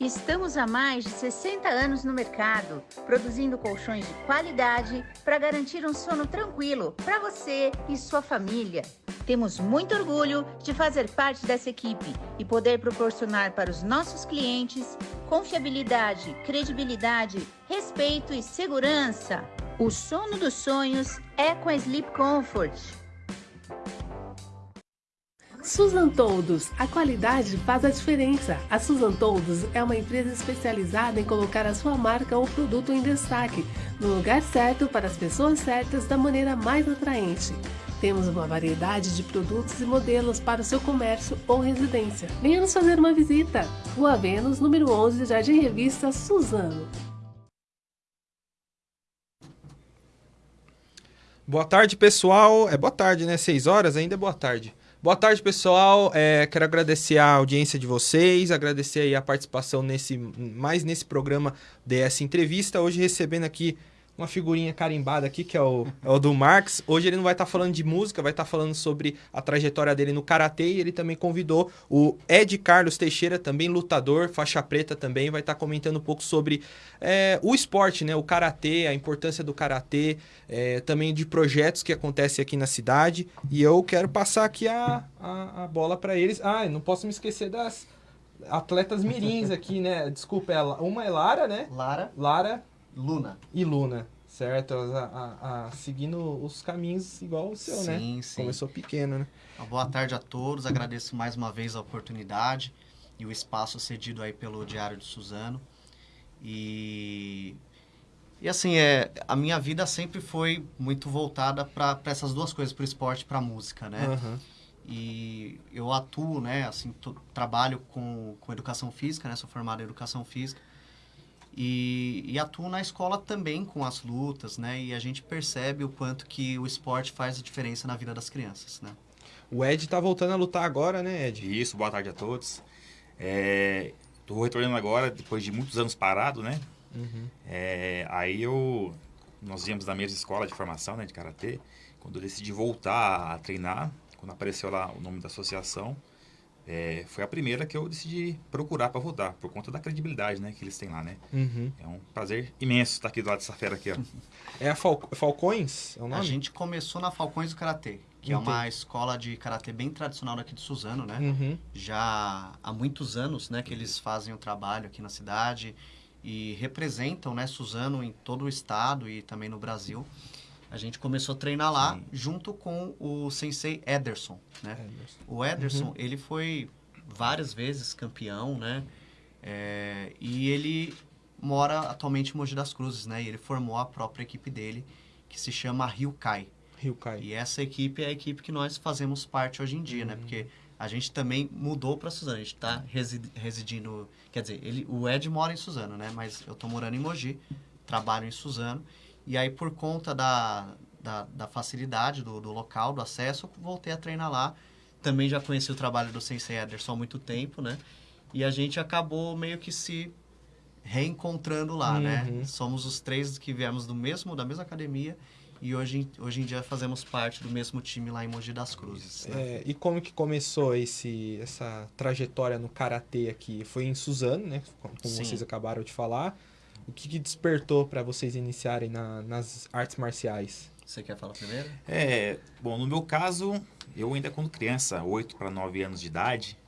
Estamos há mais de 60 anos no mercado, produzindo colchões de qualidade para garantir um sono tranquilo para você e sua família. Temos muito orgulho de fazer parte dessa equipe e poder proporcionar para os nossos clientes confiabilidade, credibilidade, respeito e segurança. O sono dos sonhos é com a Sleep Comfort. Susan Toldos, a qualidade faz a diferença. A Susan Toldos é uma empresa especializada em colocar a sua marca ou produto em destaque, no lugar certo para as pessoas certas da maneira mais atraente. Temos uma variedade de produtos e modelos para o seu comércio ou residência. Venha nos fazer uma visita. Rua Vênus, número 11, Jardim Revista Suzano. Boa tarde, pessoal. É boa tarde, né? Seis horas ainda é boa tarde. Boa tarde, pessoal. É, quero agradecer a audiência de vocês, agradecer aí a participação nesse mais nesse programa DS Entrevista. Hoje recebendo aqui uma figurinha carimbada aqui, que é o, é o do Marx. Hoje ele não vai estar tá falando de música, vai estar tá falando sobre a trajetória dele no Karatê. E ele também convidou o Ed Carlos Teixeira, também lutador, faixa preta também, vai estar tá comentando um pouco sobre é, o esporte, né? O Karatê, a importância do Karatê, é, também de projetos que acontecem aqui na cidade. E eu quero passar aqui a, a, a bola para eles. Ah, não posso me esquecer das atletas mirins aqui, né? Desculpa, é uma é Lara, né? Lara. Lara Luna. E Luna, certo? A, a, a, seguindo os caminhos igual o seu, sim, né? Sim, sim. Começou pequeno, né? Boa tarde a todos, agradeço mais uma vez a oportunidade e o espaço cedido aí pelo Diário de Suzano. E, e assim, é, a minha vida sempre foi muito voltada para essas duas coisas, para o esporte e para a música, né? Uhum. E eu atuo, né, assim, trabalho com, com educação física, né? Sou formado em educação física. E, e atuo na escola também com as lutas, né? E a gente percebe o quanto que o esporte faz a diferença na vida das crianças, né? O Ed tá voltando a lutar agora, né, Ed? Isso, boa tarde a todos. É, tô retornando agora, depois de muitos anos parado, né? Uhum. É, aí eu... Nós íamos na mesma escola de formação, né, de Karatê. Quando eu decidi voltar a treinar, quando apareceu lá o nome da associação, é, foi a primeira que eu decidi procurar para voltar, por conta da credibilidade né, que eles têm lá, né? Uhum. É um prazer imenso estar aqui do lado dessa fera aqui, ó. É a Fal Falcões? É a gente começou na Falcões do Karatê, que Entendi. é uma escola de Karatê bem tradicional daqui de Suzano, né? Uhum. Já há muitos anos, né, que eles fazem o trabalho aqui na cidade e representam, né, Suzano em todo o estado e também no Brasil. A gente começou a treinar lá Sim. junto com o sensei Ederson, né? Ederson. O Ederson, uhum. ele foi várias vezes campeão, né? É, e ele mora atualmente em Mogi das Cruzes, né? E ele formou a própria equipe dele, que se chama Ryukai. Ryukai. E essa equipe é a equipe que nós fazemos parte hoje em dia, né? uhum. né? Porque a gente também mudou para Suzano. A gente está residindo... Quer dizer, ele, o Ed mora em Suzano, né? Mas eu estou morando em Mogi, trabalho em Suzano. E aí, por conta da, da, da facilidade do, do, local, do acesso, eu voltei a treinar lá. Também já conheci o trabalho do Sensei Ederson há muito tempo, né? E a gente acabou meio que se reencontrando lá, né? uhum. né? Somos os três que viemos do mesmo, da mesma academia e hoje, hoje em dia fazemos parte do mesmo time lá em Mogi das Cruzes. Né? É, e como que começou esse, essa trajetória no Karatê aqui? Foi em Suzano, né? Como Sim. vocês acabaram de falar. O que, que despertou para vocês iniciarem na, nas artes marciais? Você quer falar primeiro? É, bom, no meu caso, eu ainda quando criança, 8 para 9 anos de idade,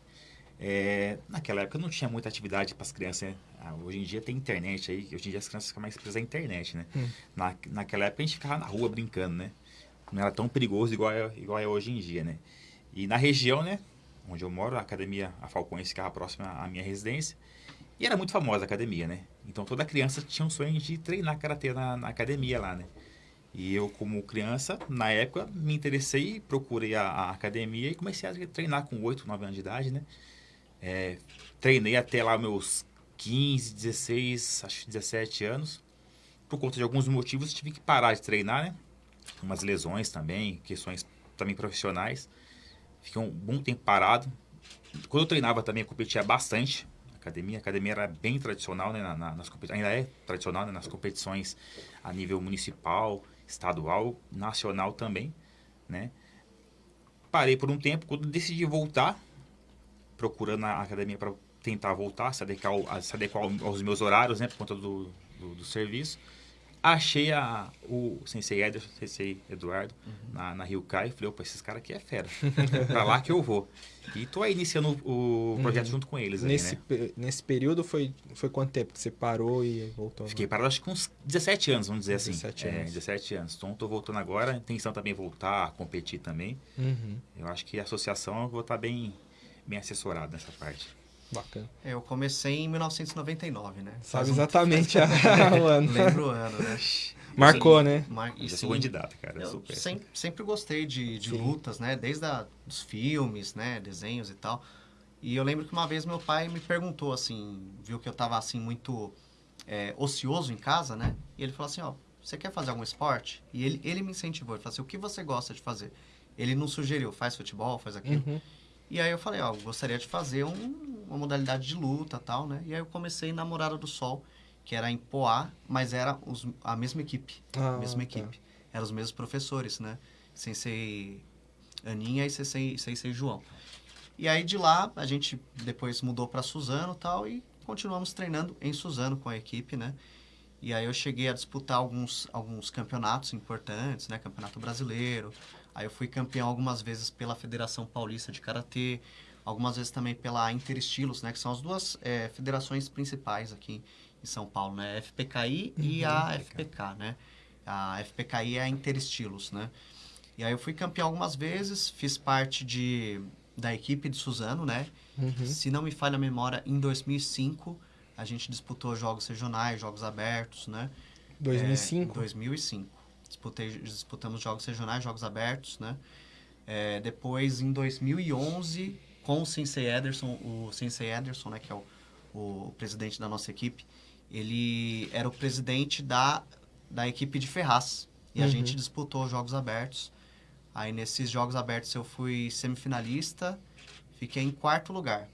é, naquela época não tinha muita atividade para as crianças, né? ah, hoje em dia tem internet aí, hoje em dia as crianças ficam mais presas na internet, né? Hum. Na, naquela época a gente ficava na rua brincando, né? Não era tão perigoso igual é, igual é hoje em dia, né? E na região, né, onde eu moro, a academia, a Falcões ficava próxima à minha residência, e era muito famosa a academia, né? Então toda criança tinha um sonho de treinar karatê na, na academia lá, né? E eu, como criança, na época, me interessei, procurei a, a academia e comecei a treinar com 8, 9 anos de idade, né? É, treinei até lá meus 15, 16, acho 17 anos. Por conta de alguns motivos, tive que parar de treinar, né? Umas lesões também, questões também profissionais. Fiquei um bom tempo parado. Quando eu treinava também, eu competia bastante academia. A academia era bem tradicional, né, na, na, nas ainda é tradicional né, nas competições a nível municipal, estadual, nacional também, né. Parei por um tempo, quando decidi voltar, procurando a academia para tentar voltar, se adequar, se adequar aos meus horários, né? Por conta do, do, do serviço. Achei a, o Sensei Ederson, Sensei Eduardo, na, na Rio Kai. Falei, opa, esses caras aqui é fera. pra lá que eu vou. E tô aí iniciando o, projeto junto com eles aí, Nesse, né? pe- nesse período foi, foi quanto tempo que você parou e voltou? Fiquei parado acho que uns 17 anos, vamos dizer assim. 17 É, anos. 17 anos. Então tô voltando agora. A intenção também é voltar a competir também. Uhum, Eu acho que a associação eu vou estar bem, bem assessorado nessa parte. Bacana. Eu comecei em 1999, né? Sabe Faz um- exatamente a, o ano. Lembro o ano, né? Marcou, né? Mar... Eu E sim, sou candidato, cara. Eu super. sempre, sempre gostei de, de Sim. lutas, né? Desde a, dos filmes, né? Desenhos e tal. E eu lembro que uma vez meu pai me perguntou, assim, viu que eu tava, assim, muito é, ocioso em casa, né? E ele falou assim, ó, você quer fazer algum esporte? E ele, ele me incentivou, ele falou assim, o que você gosta de fazer? Ele não sugeriu, faz futebol, faz aquilo. Uhum. E aí eu falei, ó, eu gostaria de fazer um- uma modalidade de luta tal, né? E aí eu comecei na Morada do Sol, que era em Poá, mas era os- a mesma equipe. Ah, a mesma tá. equipe. Eram os mesmos professores, né? Sensei Aninha e Sensei, Sensei João. E aí de lá a gente depois mudou para Suzano e tal e continuamos treinando em Suzano com a equipe, né? E aí eu cheguei a disputar alguns, alguns campeonatos importantes, né? Campeonato brasileiro. Aí eu fui campeão algumas vezes pela Federação Paulista de Karatê, algumas vezes também pela Interestilos, né? Que são as duas eh, federações principais aqui em São Paulo, né? A FPKI e a FPK, né? A FPKI é a Interestilos, né? E aí eu fui campeão algumas vezes, fiz parte de, da equipe de Suzano, né? Uhum. Se não me falha a memória, em 2005 a gente disputou jogos regionais, jogos abertos, né? É, 2005? em 2005. Disputei, disputamos jogos regionais, jogos abertos, né? É, depois, em 2011, com o Sensei Ederson, o Sensei Ederson, né, que é o, o presidente da nossa equipe, ele era o presidente da, da equipe de Ferraz. E a Uhum. gente disputou jogos abertos. Aí, nesses jogos abertos, eu fui semifinalista, fiquei em quarto lugar.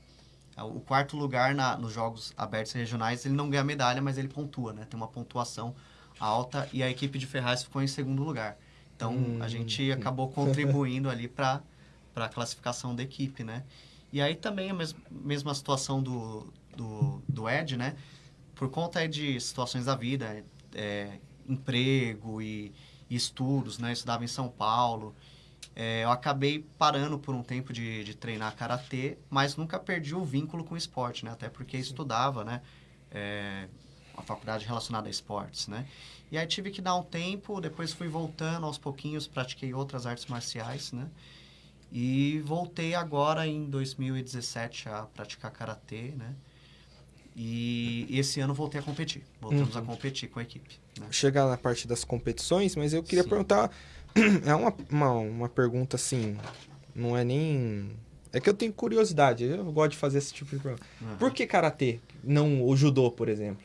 O quarto lugar na, nos jogos abertos regionais, ele não ganha medalha, mas ele pontua, né? Tem uma pontuação alta e a equipe de Ferraz ficou em segundo lugar. Então, Hum. a gente acabou contribuindo ali para a classificação da equipe, né? E aí também a mes mesma situação do, do, do Ed, né? Por conta de situações da vida, é, emprego e, e estudos, né? Eu estudava em São Paulo. É, eu acabei parando por um tempo de, de treinar karatê, mas nunca perdi o vínculo com o esporte, né? Até porque estudava, né? É, uma faculdade relacionada a esportes, né? E aí tive que dar um tempo, depois fui voltando aos pouquinhos, pratiquei outras artes marciais, né? E voltei agora em 2017 a praticar karatê, né? E esse ano voltei a competir. Voltamos a competir com a equipe. Né? Chegar na parte das competições, mas eu queria Sim. perguntar. É uma, uma, uma pergunta assim. Não é nem. É que eu tenho curiosidade. Eu gosto de fazer esse tipo de pergunta. Uhum. Por que karatê? Não o judô, por exemplo?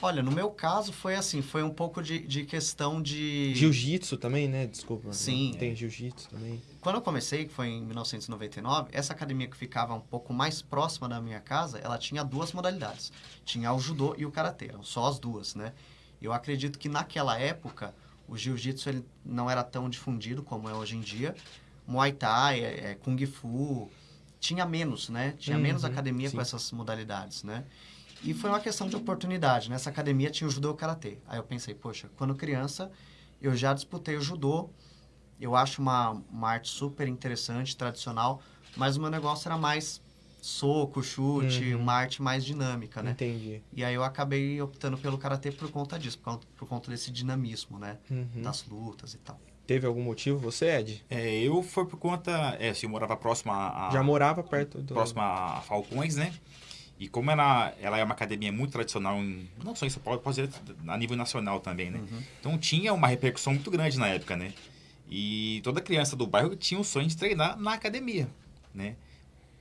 Olha, no meu caso foi assim, foi um pouco de, de questão de... Jiu-jitsu também, né? Desculpa. Sim. Tem jiu-jitsu também. Quando eu comecei, que foi em 1999, essa academia que ficava um pouco mais próxima da minha casa, ela tinha duas modalidades. Tinha o judô e o karatê, eram só as duas, né? Eu acredito que naquela época, o jiu-jitsu não era tão difundido como é hoje em dia. Muay Thai, é, é, Kung Fu, tinha menos, né? Tinha Uhum, menos academia sim. com essas modalidades, né? E foi uma questão de oportunidade. Nessa academia tinha o judô e o karatê. Aí eu pensei, poxa, quando criança eu já disputei o judô. Eu acho uma, uma arte super interessante, tradicional, mas o meu negócio era mais soco, chute, Uhum. uma arte mais dinâmica, né? Entendi. E aí eu acabei optando pelo karatê por conta disso, por conta, por conta desse dinamismo, né? Uhum. Das lutas e tal. Teve algum motivo você, Ed? É, eu foi por conta. É, assim, eu morava próximo a. a- Já morava perto do. próximo a Falcões, né? E como ela, ela é uma academia muito tradicional, em, não só em São Paulo, pode ser a nível nacional também, né? Uhum. Então tinha uma repercussão muito grande na época, né? E toda criança do bairro tinha o sonho de treinar na academia, né?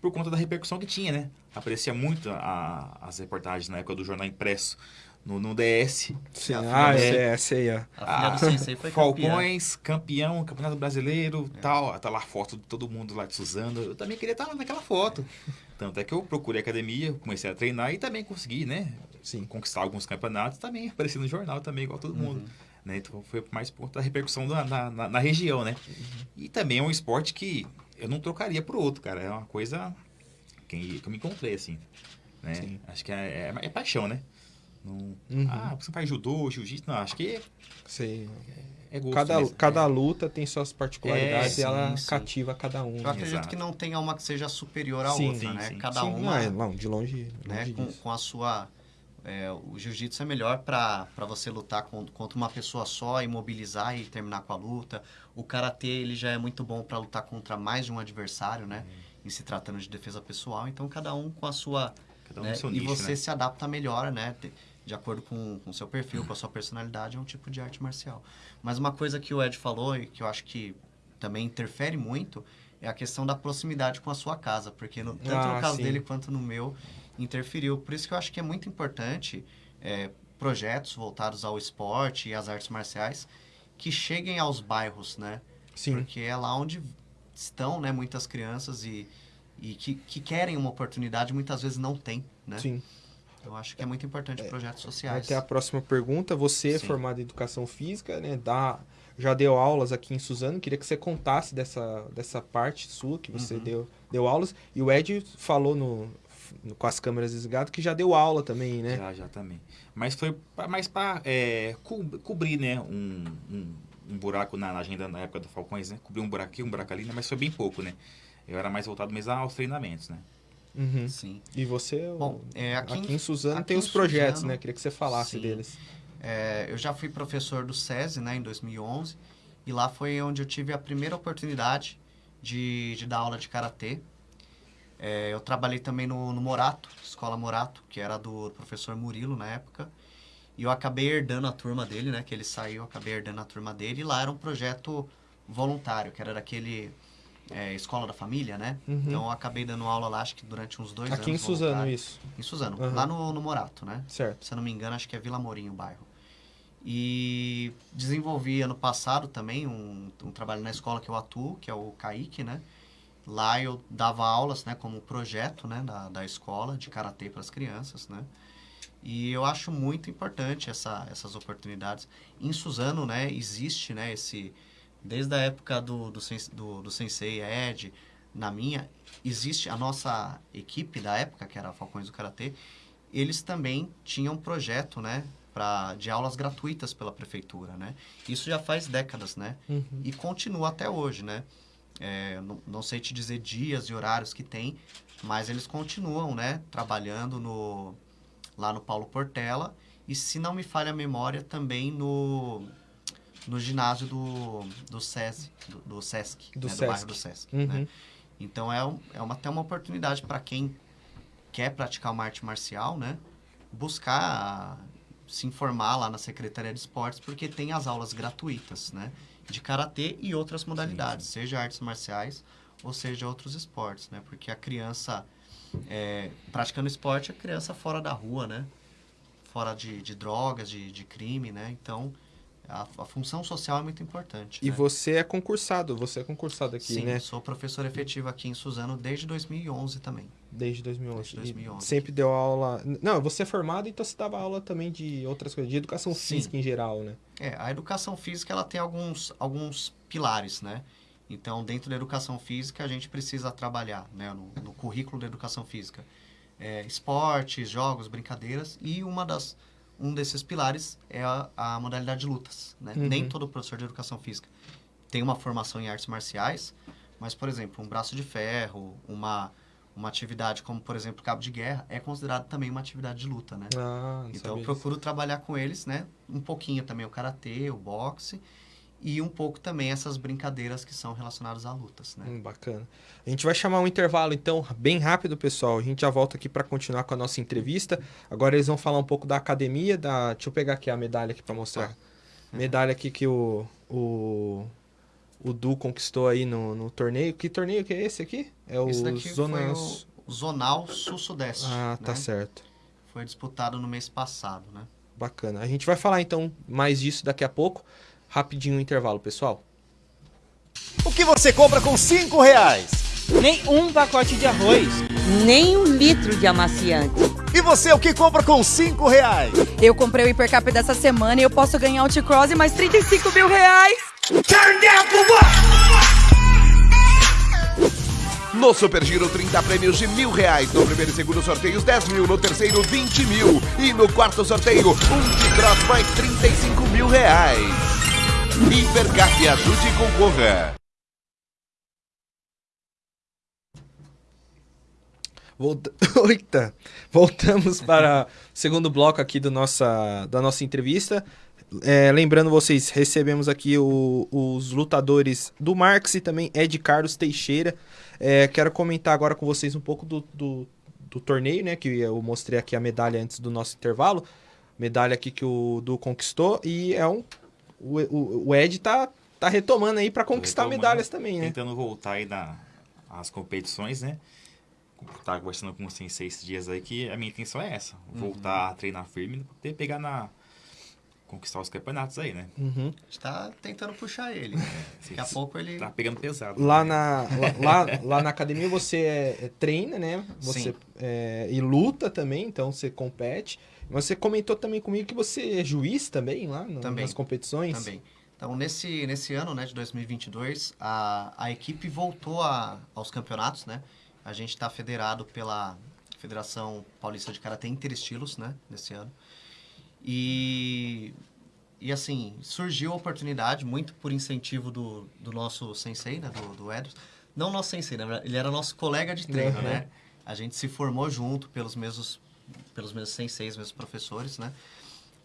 Por conta da repercussão que tinha, né? Aparecia muito a- as reportagens na época do jornal impresso no, no DS. Sim. A Ah, é, essa aí, ó. A filha do Sensei foi. Falcões, campeão, campeonato brasileiro, tal. Tá lá a foto de todo mundo lá de Suzano. Eu também queria estar lá naquela foto. Tanto é que eu procurei academia, comecei a treinar e também consegui, né? Sim. Conquistar alguns campeonatos, também apareci no jornal também, igual todo mundo. Né? Então foi mais por conta da repercussão na, na, na- região, né? E também é um esporte que eu não trocaria por outro, cara. É uma coisa quem, que eu me encontrei, assim. Né? Sim. Acho que é, é, é paixão, né? Não, Uhum. Ah, você faz judô, jiu-jitsu, não, acho que Sei. é gosto Cada, mesmo. cada É. luta tem suas particularidades É, e ela sim, cativa cada um. Eu acredito Exato. que não tenha uma que seja superior à Sim, outra, sim, né? sim. Cada Sim, uma, não, é, não, de longe, né? longe Com, com a sua... é, o jiu-jitsu é melhor para você lutar con- contra uma pessoa só, imobilizar e terminar com a luta. O karatê ele já é muito bom para lutar contra mais de um adversário, né? Em se tratando de defesa pessoal. Então cada um com a sua Cada um né? seu e nicho, você né? se adapta melhor, né? De, acordo com o seu perfil, com a sua personalidade, é um tipo de arte marcial. Mas uma coisa que o Ed falou e que eu acho que também interfere muito é a questão da proximidade com a sua casa, porque no- tanto Ah, no caso sim. dele quanto no meu interferiu. Por isso que eu acho que é muito importante é, projetos voltados ao esporte e às artes marciais que cheguem aos bairros, né? Sim. Porque é lá onde estão, né, muitas crianças e, e que, que querem uma oportunidade muitas vezes não têm, né? Sim. Eu acho que é muito importante projetos Vai sociais. ter a próxima pergunta. Você é Sim. formado em educação física, né? Dá, já deu aulas aqui em Suzano. Queria que você contasse dessa, dessa parte sua que você Uhum. deu, deu aulas. E o Ed falou no, com as câmeras desligadas que já deu aula também, né? Já, já também. Mas foi pra- mais para cobrir, né, um, um, um buraco na, na agenda na época do Falcões, né? Cobrir um buraco aqui, um buraco ali, né? mas foi bem pouco, né? Eu era mais voltado mesmo aos treinamentos, né? Uhum. Sim. E você, Bom, é, aqui, aqui, em Suzano aqui tem em os projetos, Suzano- né? Queria que você falasse Sim. deles. é, eu já fui professor do SESI, né, em 2011, e lá foi onde eu tive a primeira oportunidade de, de dar aula de karatê. É, eu trabalhei também no, no Morato, Escola Morato, que era do professor Murilo na época. E eu acabei herdando a turma dele, né? Que ele saiu, eu acabei herdando a turma dele. E lá era um projeto voluntário, que era daquele é, Escola da Família, né? Uhum. Então eu acabei dando aula lá, acho que durante uns dois anos. Aqui em Suzano, voluntário. isso. Em Suzano, Aham. lá no, no Morato, né? Certo. Se eu não me engano, acho que é Vila Morim o bairro. E desenvolvi ano passado também um, um trabalho na escola que eu atuo, que é o CAIC, né? Lá eu dava aulas, né, como projeto, né, da, da escola de karatê para as crianças, né? E eu acho muito importante essa, essas oportunidades. Em Suzano, né, existe, né, esse desde a época do do, do, do sensei Ed, na minha, existe a nossa equipe da época, que era Falcões do Karatê, eles também tinham um projeto, né, pra, de aulas gratuitas pela prefeitura, né? Isso já faz décadas, né? Uhum. E continua até hoje, né? É, não, não sei te dizer dias e horários que tem, mas eles continuam, né, trabalhando no, lá no Paulo Portela e, se não me falha a memória, também no, no ginásio do, do SESI, do, do SESC, Do né, Sesc. do bairro do SESC, Uhum. né? Então é, é uma, até uma oportunidade para quem quer praticar uma arte marcial, né? Buscar se informar lá na Secretaria de Esportes, porque tem as aulas gratuitas, né? De karatê e outras modalidades, seja artes marciais ou seja outros esportes, né? Porque a criança é, praticando esporte, a criança fora da rua, né? Fora de, de drogas, de, de crime, né? Então, a, a função social é muito importante. E né? você é concursado, você é concursado aqui, Sim, né? sou professor efetivo aqui em Suzano desde 2011 também. Desde 2011. Desde 2011. E sempre deu aula. Não, você é formado, então você dava aula também de outras coisas, de educação Sim. física em geral, né? É, a educação física ela tem alguns, alguns pilares, né? Então, dentro da educação física, a gente precisa trabalhar né, no, no currículo da educação física. É, esportes, jogos, brincadeiras. E uma das, um desses pilares é a, a modalidade de lutas. Né? Uhum. Nem todo professor de educação física tem uma formação em artes marciais, mas, por exemplo, um braço de ferro, uma, uma atividade como, por exemplo, cabo de guerra, é considerado também uma atividade de luta, né? Ah, Então eu procuro trabalhar com eles, né? Um pouquinho também o karatê, o boxe e um pouco também essas brincadeiras que são relacionadas a lutas, né? Hum, bacana. A gente vai chamar um intervalo, então, bem rápido, pessoal. A gente já volta aqui para continuar com a nossa entrevista. Agora eles vão falar um pouco da academia, da... Deixa eu pegar aqui a medalha aqui para mostrar. Medalha aqui que o, o, o Du conquistou aí no, no torneio. Que torneio que é esse aqui? É o Esse daqui Zonas... foi o Zonal Sul-Sudeste. Ah, tá né? certo. Foi disputado no mês passado, né? Bacana. A gente vai falar então mais disso daqui a pouco. Rapidinho o intervalo, pessoal. O que você compra com 5 reais? Nem um pacote de arroz. nem um litro de amaciante. E você o que compra com 5 reais? Eu comprei o Hipercap dessa semana e eu posso ganhar o T-Cross e mais 35 mil reais. No Super Giro, 30 prêmios de mil reais. No primeiro e segundo sorteios, 10 mil. No terceiro, 20 mil. E no quarto sorteio, um de cross mais 35 mil reais. Hipercap, ajude e concorra. Volta... Oita. Voltamos para o segundo bloco aqui do nossa, da nossa entrevista. É, lembrando vocês, recebemos aqui o- os lutadores do Marx e também Ed Carlos Teixeira. É, quero comentar agora com vocês um pouco do, do, do torneio, né? Que eu mostrei aqui a medalha antes do nosso intervalo. Medalha aqui que o Du conquistou. E é um. O, o, o Ed tá, tá retomando aí para conquistar Retomando, medalhas também, né? Tentando voltar aí na, às competições, né? Tava conversando com o Sensei esses dias aí que a minha intenção é essa. Voltar a treinar firme e poder pegar na... Conquistar os campeonatos aí, né? Uhum. A gente tá tentando puxar ele. Daqui a pouco ele. Tá pegando pesado. Lá né? na, lá, lá, lá na academia você é- é treina, né? Você Sim. é, e luta também, então você compete. Você comentou também comigo que você é juiz também lá no- Também. nas competições. Também. Então, nesse, nesse ano né, de 2022, a, a equipe voltou a, aos campeonatos, né? A gente está federado pela Federação Paulista de Karatê Interestilos, né? Nesse ano. E, e assim, surgiu a oportunidade, muito por incentivo do, do nosso sensei, né? Do, do Edson. Não nosso sensei, né? Ele era nosso colega de treino, Uhum. né? A gente se formou junto pelos mesmos, pelos mesmos senseis, mesmos professores, né?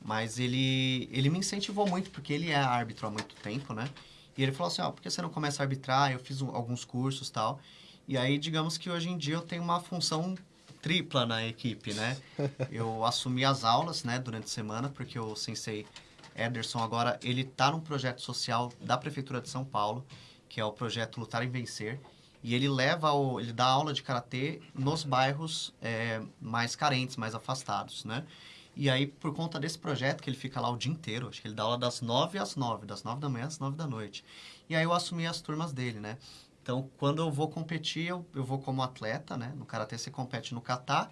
Mas ele, ele me incentivou muito, porque ele é árbitro há muito tempo, né? E ele falou assim, ó, por que você não começa a arbitrar? Eu fiz um- alguns cursos e tal. E aí, digamos que hoje em dia eu tenho uma função tripla na equipe, né? Eu assumi as aulas, né, durante a semana, porque o sensei Ederson agora, ele tá num projeto social da Prefeitura de São Paulo, que é o projeto Lutar e Vencer. E ele leva, o, ele dá aula de karatê nos bairros é, mais carentes, mais afastados, né? E aí, por conta desse projeto, que ele fica lá o dia inteiro, acho que ele dá aula das nove às nove, das nove da manhã às nove da noite. E aí eu assumi as turmas dele, né? Então, quando eu vou competir, eu, eu vou como atleta, né? No Karatê você compete no kata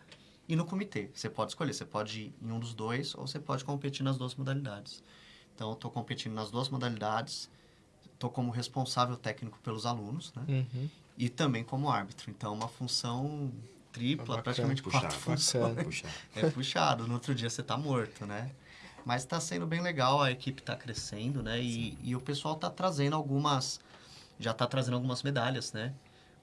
e no comitê. Você pode escolher, você pode ir em um dos dois ou você pode competir nas duas modalidades. Então, eu estou competindo nas duas modalidades, estou como responsável técnico pelos alunos, né? Uhum. E também como árbitro. Então, é uma função tripla, Bacana, praticamente puxado, quatro funções. É puxado, no outro dia você tá morto, né? Mas tá sendo bem legal, a equipe tá crescendo, né? E, e o pessoal tá trazendo algumas. Já tá trazendo algumas medalhas, né?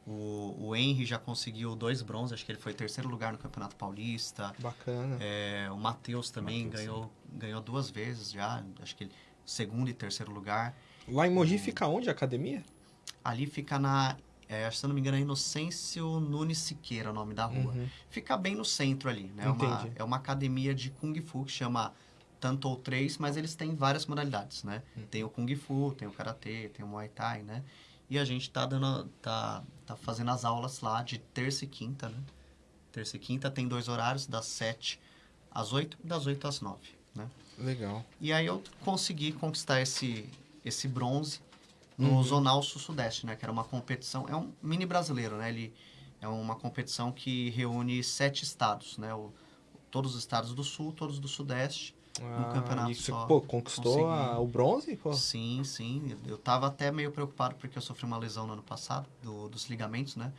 O, o Henry já conseguiu dois bronzes, acho que ele foi terceiro lugar no Campeonato Paulista. Bacana. É, o Matheus também Matheus, ganhou, ganhou duas vezes já, acho que ele, segundo e terceiro lugar. Lá em Mogi fica onde a academia? Ali fica na. É, se eu não me engano, é Inocêncio Nunes Siqueira, o nome da rua. Uhum. Fica bem no centro ali, né? É uma, é uma academia de Kung Fu que chama Tanto ou Três, mas eles têm várias modalidades, né? Uhum. Tem o Kung Fu, tem o Karatê, tem o Muay Thai, né? E a gente tá dando, tá, tá fazendo as aulas lá de terça e quinta, né? Terça e quinta tem dois horários, das sete às oito e das oito às nove, né? Legal. E aí eu consegui conquistar esse, esse bronze no Uhum. Zonal Sul-Sudeste, né? Que era uma competição... É um mini brasileiro, né? Ele é uma competição que reúne sete estados, né? O, todos os estados do Sul, todos do Sudeste. Ah, campeonato e você, só pô, conquistou a- o bronze? Pô. Sim, sim. Eu tava até meio preocupado porque eu sofri uma lesão no ano passado, do, dos ligamentos, né?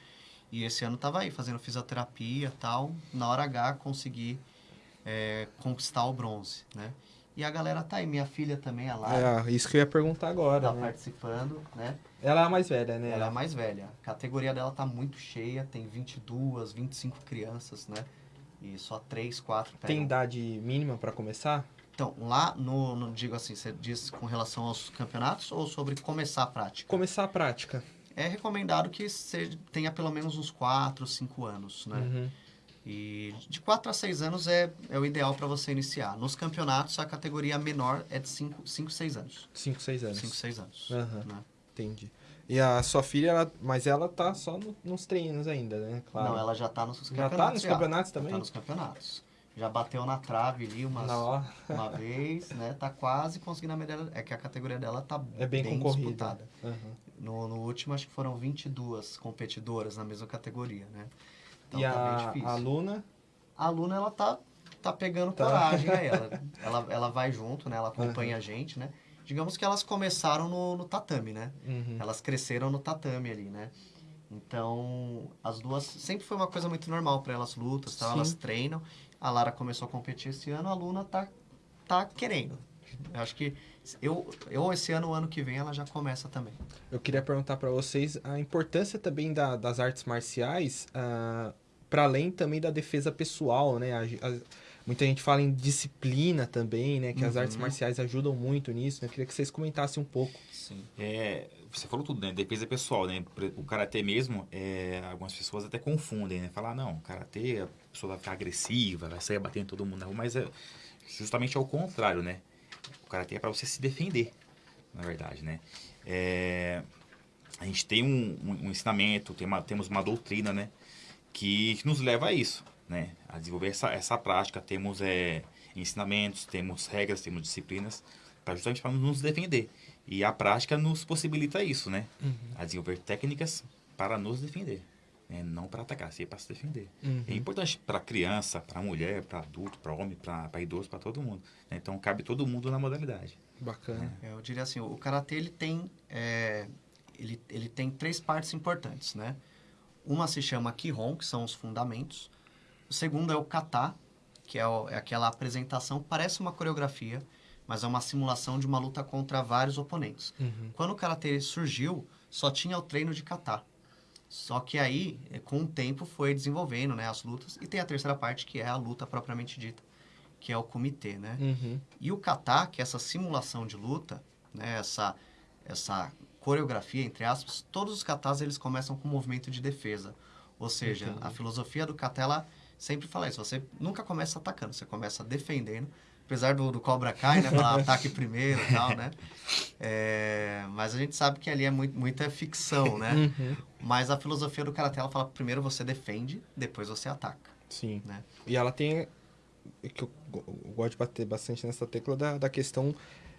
E esse ano tava aí, fazendo fisioterapia e tal. Na hora H, consegui é, conquistar o bronze, né? E a galera tá aí. Minha filha também, a Lara, É, isso que eu ia perguntar agora, tá né? participando, né? Ela é a mais velha, né? Ela é a mais velha. A categoria dela tá muito cheia, tem 22, 25 crianças, né? E só 3, 4 pegam. Tem idade mínima pra começar? Então, lá no, no- digo assim, você diz com relação aos campeonatos ou sobre começar a prática? Começar a prática. É recomendado que você tenha pelo menos uns 4, 5 anos, né? Uhum. E de 4 a 6 anos é, é o ideal para você iniciar. Nos campeonatos, a categoria menor é de 5, 5 6 anos. 5, 6 anos. 5, 6 anos. Aham. né? Entendi. E a sua filha, ela- mas ela tá só no- nos treinos ainda, né? Claro. Não, ela já tá nos Já campeonatos. tá nos campeonatos também? Tá nos campeonatos. Já bateu na trave ali umas, uma vez, né? Tá quase conseguindo a medalha. É que a categoria dela tá É bem, concorrida. disputada. Aham. No, no último, acho que foram 22 competidoras na mesma categoria, né? Então e tá bem a, difícil. a aluna, A aluna, ela tá, tá pegando Tá. coragem aí. Ela, ela, ela vai junto, né? Ela acompanha a gente, né? Digamos que elas começaram no, no tatame, né? Uhum. Elas cresceram no tatame ali, né? Então, as duas sempre foi uma coisa muito normal para elas lutas, tal, elas treinam. A Lara começou a competir esse ano, a Luna tá tá querendo. Eu acho que eu, eu esse ano, o ano que vem, ela já começa também. Eu queria perguntar para vocês a importância também da- das artes marciais, para além também da defesa pessoal, né? A- a- muita gente fala em disciplina também, né? Que as Uhum. artes marciais ajudam muito nisso. né? Eu queria que vocês comentassem um pouco. Sim. É, você falou tudo, né? Defesa pessoal, né? O karatê mesmo, é, algumas pessoas até confundem, né? Falar, não, karatê, a pessoa vai ficar agressiva, vai sair batendo todo mundo na rua, mas é justamente ao contrário, né? O karatê é para você se defender, na verdade, né? É, a gente tem um, um- um ensinamento, tem uma- temos uma doutrina, né? Que, que nos leva a isso, né? A desenvolver essa, essa prática. Temos é, ensinamentos, temos regras, temos disciplinas, pra, justamente para nos defender. E a prática nos possibilita isso, né? A desenvolver técnicas para nos defender. Né? Não para atacar, sim para se defender. Uhum. É importante para criança, para mulher, para adulto, para homem, para idoso, para todo mundo. né? Então cabe todo mundo na modalidade. Bacana. É, Eu diria assim, o karatê ele tem é, ele, ele tem três partes importantes, né? Uma se chama kihon, que são os fundamentos. O segundo é o kata, que é, o- é aquela apresentação, parece uma coreografia, mas é uma simulação de uma luta contra vários oponentes. Uhum. Quando o karatê surgiu, só tinha o treino de kata. Só que aí, eh, com o tempo, foi desenvolvendo né, as lutas. E tem a terceira parte, que é a luta propriamente dita, que é o comitê, né? Uhum. E o kata, que é essa simulação de luta, né, essa, essa coreografia, entre aspas, todos os katas eles começam com um movimento de defesa. Ou seja, Entendi. a filosofia do kata, ela sempre fala isso. Você nunca começa atacando, você começa defendendo. Apesar do, do Cobra Kai, né? Falar ataque primeiro e tal, né? É, mas a gente sabe que ali é muito, muita ficção, né? Uhum. Mas a filosofia do Karatê, ela fala primeiro você defende, depois você ataca, Sim. né? E ela tem. que eu, eu gosto de bater bastante nessa tecla da, da questão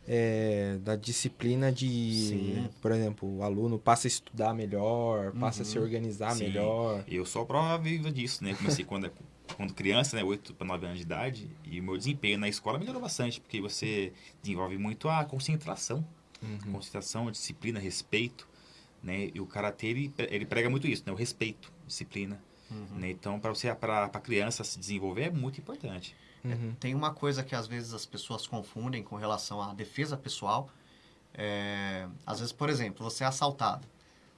é, da disciplina de. Sim. Por exemplo, o aluno passa a estudar melhor, passa a se Uhum. organizar Sim. melhor. Eu sou a prova viva disso, né? Comecei quando, quando criança, né? 8 para 9 anos de idade. E o meu desempenho na escola melhorou bastante, porque você desenvolve muito a concentração. Uhum. Concentração, disciplina, respeito. Né? E o Karatê, ele, ele prega muito isso, né? O respeito, disciplina. Uhum. Né? Então, para você, para a criança se desenvolver, é muito importante. Uhum. Tem uma coisa que às vezes as pessoas confundem com relação à defesa pessoal. É, às vezes, por exemplo, você é assaltado.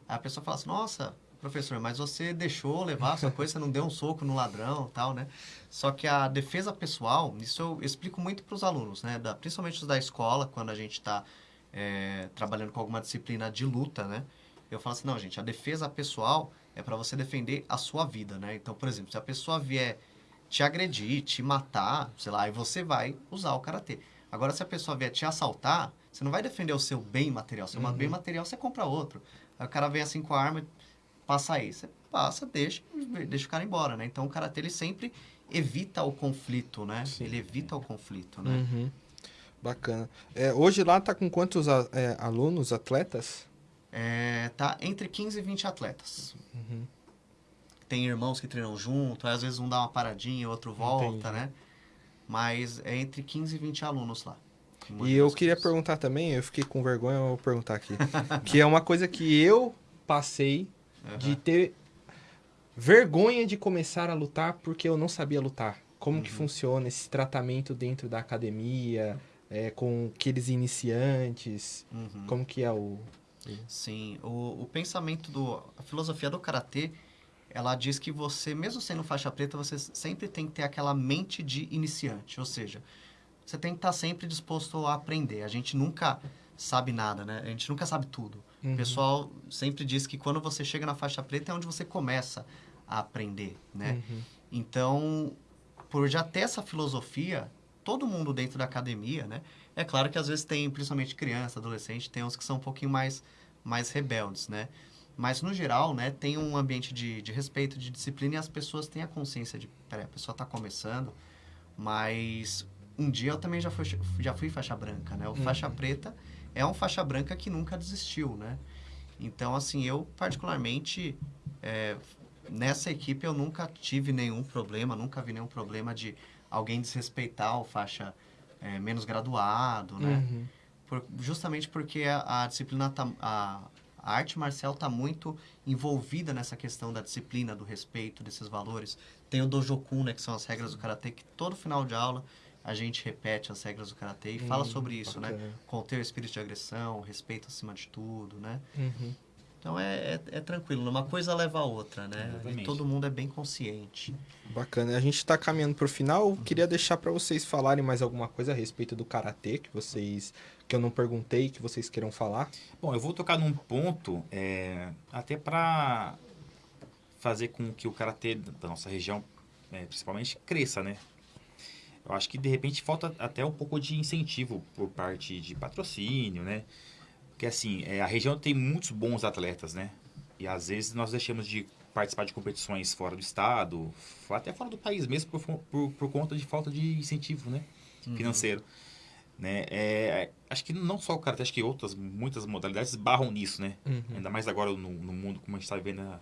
Aí a pessoa fala assim, nossa, professor, mas você deixou levar a sua coisa, você não deu um soco no ladrão tal, né? Só que a defesa pessoal, isso eu explico muito para os alunos, né? Da, principalmente os da escola, quando a gente está trabalhando com alguma disciplina de luta, né? Eu falo assim, não, gente, a defesa pessoal é para você defender a sua vida, né? Então, por exemplo, se a pessoa vier te agredir, te matar, sei lá, aí você vai usar o karatê. Agora, se a pessoa vier te assaltar, você não vai defender o seu bem material. Seu bem material, você compra outro. Aí o cara vem assim com a arma, passa aí. Você passa, deixa, deixa o cara embora, né? Então, o karatê, ele sempre evita o conflito, né? Sim. Ele evita o conflito, né? Uhum. Bacana. É, hoje lá tá com quantos a- é, alunos, atletas? É, tá entre 15 e 20 atletas. Uhum. Tem irmãos que treinam junto, aí às vezes um dá uma paradinha, outro volta, Entendi. né? Mas é entre 15 e 20 alunos lá. E eu queria perguntar também, eu fiquei com vergonha, eu vou perguntar aqui. que é uma coisa que eu passei de ter vergonha de começar a lutar porque eu não sabia lutar. Como que funciona esse tratamento dentro da academia, é, com aqueles iniciantes? Uhum. Como que é o... Sim, o, o pensamento do. A filosofia do karatê, ela diz que você, mesmo sendo faixa preta, você sempre tem que ter aquela mente de iniciante. Ou seja, você tem que estar sempre disposto a aprender. A gente nunca sabe nada, né? A gente nunca sabe tudo. Uhum. O pessoal sempre diz que quando você chega na faixa preta é onde você começa a aprender, né? Uhum. Então, por já ter essa filosofia, todo mundo dentro da academia, né? É claro que às vezes tem, principalmente criança, adolescente, tem uns que são um pouquinho mais, mais rebeldes, né? Mas, no geral, né, tem um ambiente de, de respeito, de disciplina e as pessoas têm a consciência de, peraí, a pessoa está começando, mas um dia eu também já fui, já fui faixa branca, né? O faixa preta é um faixa branca que nunca desistiu, né? Então, assim, eu particularmente, é, nessa equipe eu nunca tive nenhum problema, nunca vi nenhum problema de alguém desrespeitar o faixa é, menos graduado, né? Uhum. Por- justamente porque a, a disciplina, tá, a, A arte marcial está muito envolvida nessa questão da disciplina, do respeito, desses valores. Tem o Dojokun, né, que são as regras do Karatê, que todo final de aula a gente repete as regras do Karatê e fala Hum, sobre isso, né? Conter o espírito de agressão, respeito acima de tudo, né? Uhum. Então é, é, é tranquilo, uma coisa leva a outra, né? E Exatamente. todo mundo é bem consciente. Bacana. A gente está caminhando para o final. Queria deixar para vocês falarem mais alguma coisa a respeito do karatê que vocês que eu não perguntei, que vocês queiram falar. Bom, eu vou tocar num ponto é, até para fazer com que o karatê da nossa região, é, principalmente, cresça, né? Eu acho que de repente falta até um pouco de incentivo por parte de patrocínio, né? Porque assim, é, a região tem muitos bons atletas, né? E às vezes nós deixamos de participar de competições fora do estado, até fora do país mesmo, por, por, por conta de falta de incentivo, né? Financeiro. Né? É, acho que não só o karatê, acho que outras, muitas modalidades barram nisso, né? Uhum. Ainda mais agora no, no mundo como a gente está vivendo na,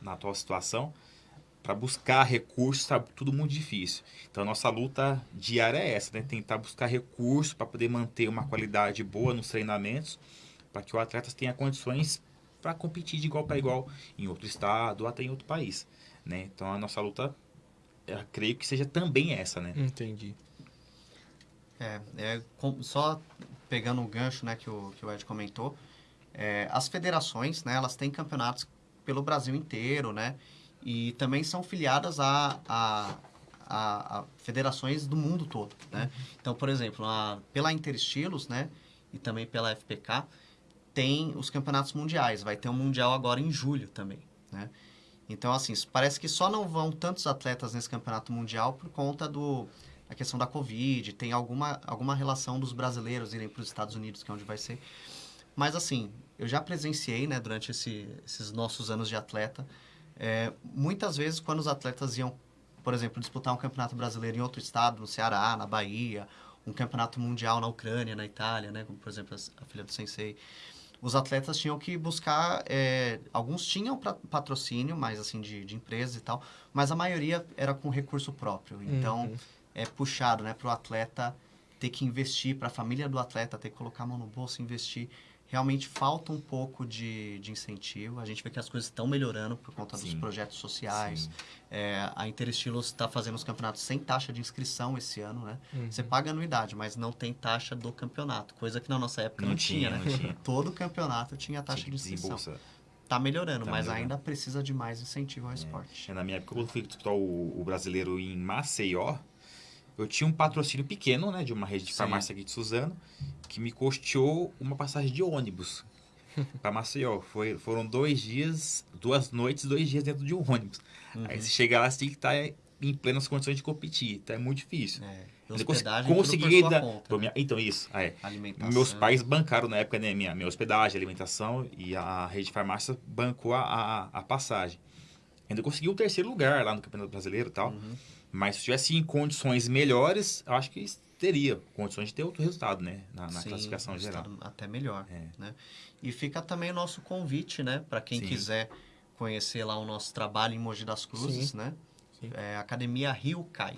na atual situação. Para buscar recursos, tá tudo muito difícil. Então, a nossa luta diária é essa, né? Tentar buscar recursos para poder manter uma qualidade boa nos treinamentos, para que o atleta tenha condições para competir de igual para igual em outro estado ou até em outro país, né? Então, a nossa luta, eu creio que seja também essa, né? Entendi. É, é com- só pegando um gancho né, que, o, que o Ed comentou, é, as federações, né, elas têm campeonatos pelo Brasil inteiro, né? E também são filiadas a, a, a, a federações do mundo todo, né? Então, por exemplo, a, pela Interestilos, né? E também pela FPK, tem os campeonatos mundiais. Vai ter um mundial agora em julho também, né? Então, assim, parece que só não vão tantos atletas nesse campeonato mundial por conta do a questão da Covid, tem alguma, alguma relação dos brasileiros irem para os Estados Unidos, que é onde vai ser. Mas, assim, eu já presenciei, né, durante esse, esses nossos anos de atleta, é, muitas vezes quando os atletas iam, por exemplo, disputar um campeonato brasileiro em outro estado, no Ceará, na Bahia, um campeonato mundial na Ucrânia, na Itália, né, como, por exemplo, a filha do Sensei, os atletas tinham que buscar, é, alguns tinham pra- patrocínio, mais assim, de, de empresas e tal, mas a maioria era com recurso próprio. Então, Uhum. é puxado, né, para o atleta ter que investir, para a família do atleta ter que colocar a mão no bolso e investir. Realmente falta um pouco de, de incentivo. A gente vê que as coisas estão melhorando por conta dos Sim. projetos sociais. É, a Interestilos está fazendo os campeonatos sem taxa de inscrição esse ano, né? Você paga anuidade, mas não tem taxa do campeonato. Coisa que na nossa época não, Não tinha, tinha, né? não tinha. Todo campeonato tinha taxa Tinha de inscrição. Tá melhorando, Tá mas melhorando. ainda precisa de mais incentivo ao esporte. É, na minha época, quando eu fui disputar o, o brasileiro em Maceió, eu tinha um patrocínio pequeno, né, de uma rede de Sim. farmácia aqui de Suzano, que me custeou uma passagem de ônibus para Maceió. Foi, foram dois dias, duas noites, dois dias dentro de um ônibus. Uhum. Aí você chega lá, você tem que estar em plenas condições de competir. Então é muito difícil. É, cons- hospedagem, consegui ainda- conta, né? Então, isso. é. Meus pais bancaram na época né, minha, minha hospedagem, alimentação e a rede de farmácia bancou a, a, a passagem. Ainda consegui o terceiro lugar lá no Campeonato Brasileiro e tal. Uhum. Mas se tivesse em condições melhores, eu acho que teria condições de ter outro resultado, né? Na, na Sim, classificação geral. estado Até melhor, É. né? E fica também o nosso convite, né? Para quem Sim. quiser conhecer lá o nosso trabalho em Mogi das Cruzes, Sim. né? Sim. É, Academia Rio Kai.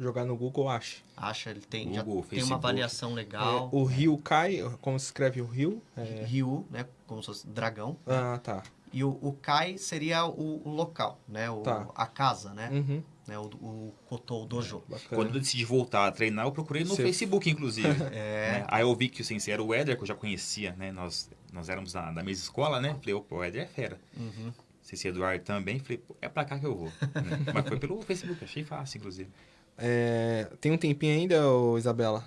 Jogar no Google, acha. Acha, ele tem, já Google, tem uma avaliação legal. É, o Rio cai, como se escreve o Rio? É... Rio, né? Como se fosse dragão. Ah, tá. E o, o Kai seria o, o local, né? O, Tá. A casa, né? Uhum, né? O, o Koto, o dojo. bacana. Quando eu decidi voltar a treinar, eu procurei no Facebook, inclusive. É. né? Aí eu vi que o sensei era o Éder, que eu já conhecia, né? Nós, nós éramos da, da mesma escola, né? Falei, opa, o Éder é fera. Uhum. Sensei Eduardo também. Falei, pô, é pra cá que eu vou. né? Mas foi pelo Facebook, achei fácil, inclusive. É, tem um tempinho ainda, Isabela?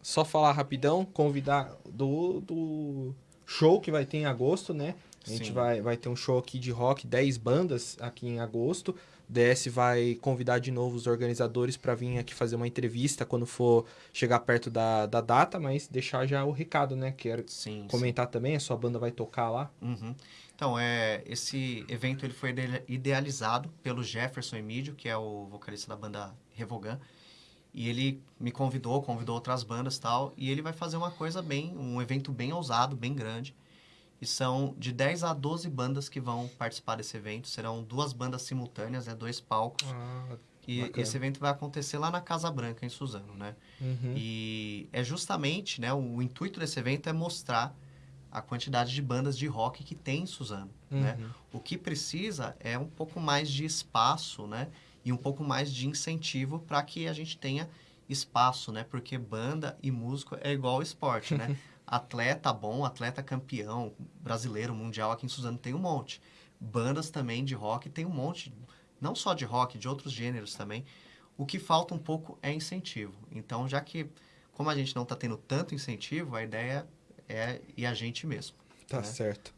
Só falar rapidão, convidar do, do show que vai ter em agosto, né? A gente Sim. vai, vai ter um show aqui de rock, 10 bandas aqui em agosto. O DS vai convidar de novo os organizadores para vir aqui fazer uma entrevista quando for chegar perto da, da data, mas deixar já o recado, né? Quero Sim, sim. comentar também, a sua banda vai tocar lá. Uhum. Então, é, esse evento ele foi ide- idealizado pelo Jefferson Emílio, que é o vocalista da banda Revogan. E ele me convidou, convidou outras bandas e tal. E ele vai fazer uma coisa bem, um evento bem ousado, bem grande. E são de 10 a 12 bandas que vão participar desse evento. Serão duas bandas simultâneas, né, dois palcos. Ah, e bacana. esse evento vai acontecer lá na Casa Branca, em Suzano, né? uhum. E é justamente, né, o intuito desse evento é mostrar a quantidade de bandas de rock que tem em Suzano, né? Uhum. O que precisa é um pouco mais de espaço, né? E um pouco mais de incentivo para que a gente tenha espaço, né? Porque banda e músico é igual esporte, né? atleta bom, atleta campeão, brasileiro, mundial, aqui em Suzano tem um monte. Bandas também de rock tem um monte, não só de rock, de outros gêneros também. O que falta um pouco é incentivo. Então, já que, como a gente não está tendo tanto incentivo, a ideia é ir a gente mesmo. Tá né? certo.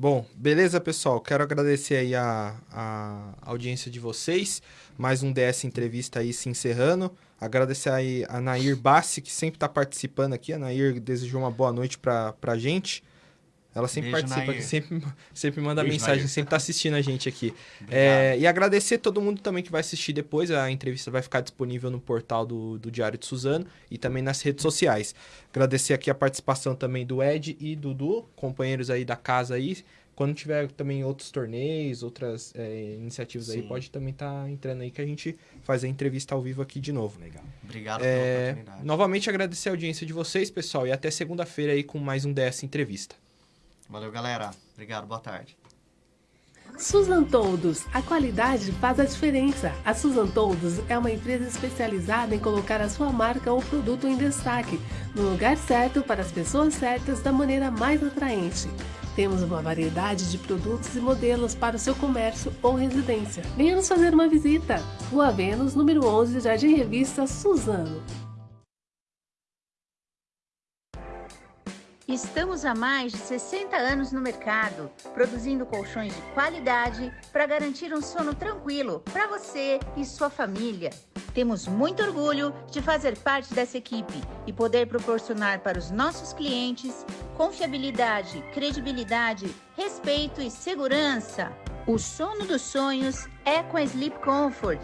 Bom, beleza, pessoal. Quero agradecer aí a, a audiência de vocês. Mais um DS Entrevista aí se encerrando. Agradecer aí a Nair Bassi, que sempre está participando aqui. A Nair desejou uma boa noite pra, pra gente. Ela sempre Beijo, participa sempre, sempre manda Beijo, mensagem, Nair. sempre tá assistindo a gente aqui. É, e agradecer todo mundo também que vai assistir depois. A entrevista vai ficar disponível no portal do, do Diário de Suzano e também nas redes sociais. Agradecer aqui a participação também do Ed e Dudu, companheiros aí da casa aí. Quando tiver também outros torneios, outras é, iniciativas aí, Sim. pode também estar entrando aí que a gente faz a entrevista ao vivo aqui de novo. Legal. Obrigado pela É, oportunidade. novamente agradecer a audiência de vocês, pessoal, e até segunda-feira aí com mais um DS Entrevista. Valeu, galera. Obrigado, boa tarde. Susan Toldos, a qualidade faz a diferença. A Susan Toldos é uma empresa especializada em colocar a sua marca ou produto em destaque, no lugar certo para as pessoas certas da maneira mais atraente. Temos uma variedade de produtos e modelos para o seu comércio ou residência. Venha nos fazer uma visita. Rua Vênus, número 11, Jardim Revista Suzano. Estamos há mais de 60 anos no mercado, produzindo colchões de qualidade para garantir um sono tranquilo para você e sua família. Temos muito orgulho de fazer parte dessa equipe e poder proporcionar para os nossos clientes confiabilidade, credibilidade, respeito e segurança. O sono dos sonhos é com a Sleep Comfort.